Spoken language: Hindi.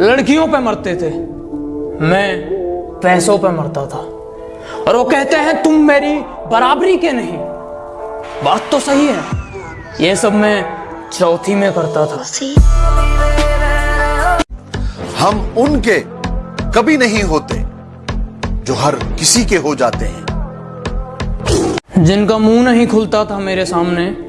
लड़कियों पे मरते थे। मैं पैसों पे मरता था। और वो कहते हैं तुम मेरी बराबरी के नहीं। बात तो सही है। ये सब मैं चौथी में करता था। हम उनके कभी नहीं होते जो हर किसी के हो जाते हैं। जिनका मुँह नहीं खुलता था मेरे सामने